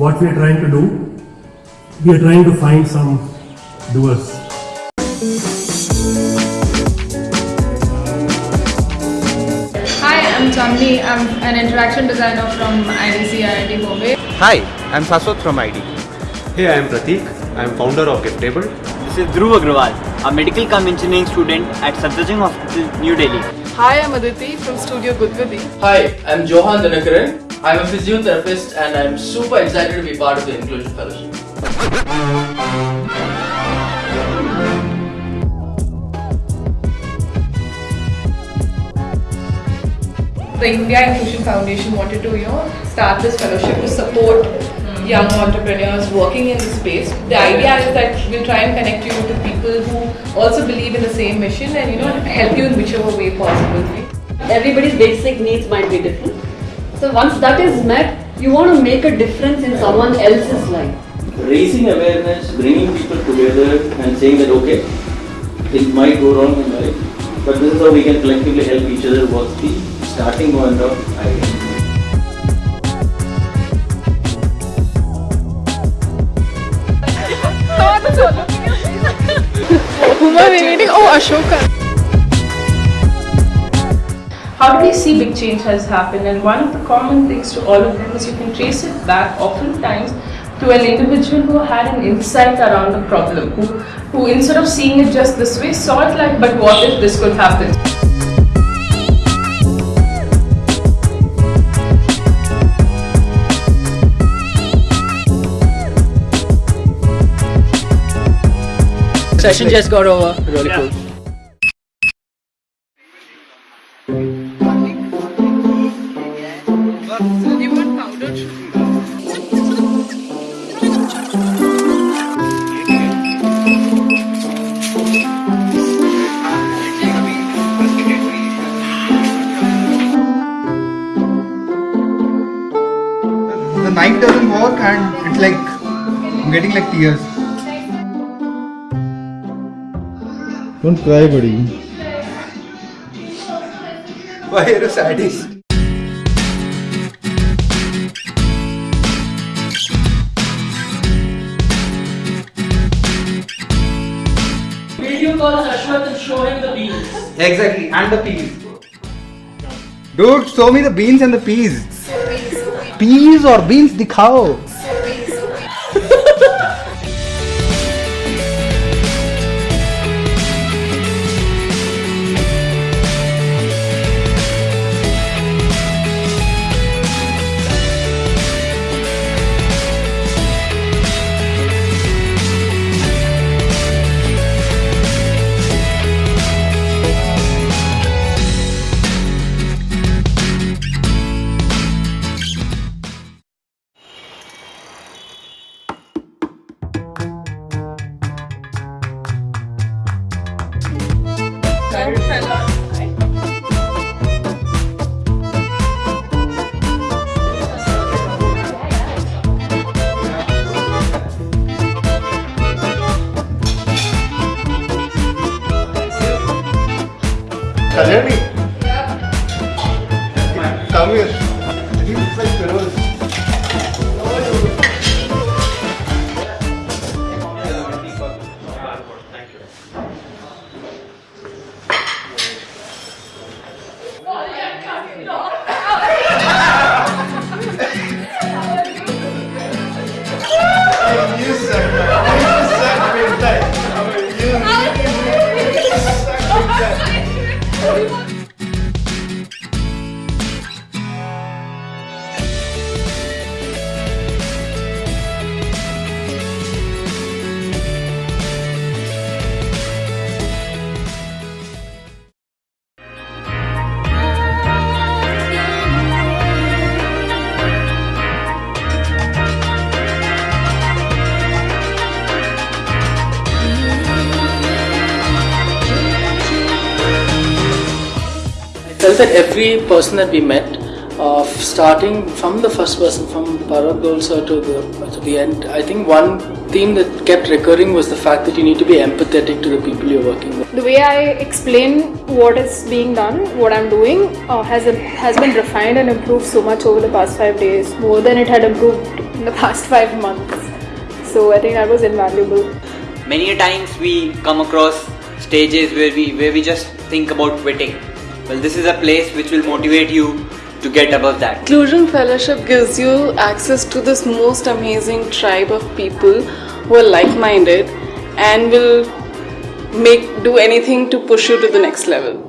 what we are trying to do, we are trying to find some doers. Hi, I'm Chandni. I'm an interaction designer from IDC IIT Bombay. Hi, I'm Saswat from ID. Hey, I am Pratik. I am founder of Giftable. This is Dhruv Agrawal, a medical cum engineering student at Safdarjung Hospital, New Delhi. Hi, I'm Aditi from Studio Gudvadi. Hi, I'm Johan Danakaran. I'm a physiotherapist and I'm super excited to be part of the Inclusion Fellowship. The India Inclusion Foundation wanted to, you know, start this fellowship to support young entrepreneurs working in the space. The idea is that we'll try and connect you to people who also believe in the same mission and, you know, help you in whichever way possible. everybody's basic needs might be different. So once that is met, you want to make a difference in someone else's life. raising awareness, bringing people together and saying that okay, it might go wrong in life, but this is how we can collectively help each other was the starting point of idea. Whom are we meeting? Oh, Ashoka. How do we see big change has happened? And one of the common things to all of them is you can trace it back oftentimes to an individual who had an insight around the problem, who, who instead of seeing it just this way, saw it like, but what if this could happen? Session just got over. Really cool. The knife doesn't work and it's like I'm getting like tears. Don't cry, buddy. Why are you sadist? calls Ashwath and show him the beans. Exactly, and the peas. Dude, show me the beans and the peas. Peas or beans, dikhao. Jeremy. Felt that every person that we met, uh, starting from the first person, from Parag Dolsa to the, to the end, I think one theme that kept recurring was the fact that you need to be empathetic to the people you're working with. The way I explain what is being done, what I'm doing, uh, has has been refined and improved so much over the past five days, more than it had improved in the past five months. So I think that was invaluable. Many a times we come across stages where we where we just think about quitting. Well, this is a place which will motivate you to get above that. Inclusion Fellowship gives you access to this most amazing tribe of people who are like-minded and will make do anything to push you to the next level.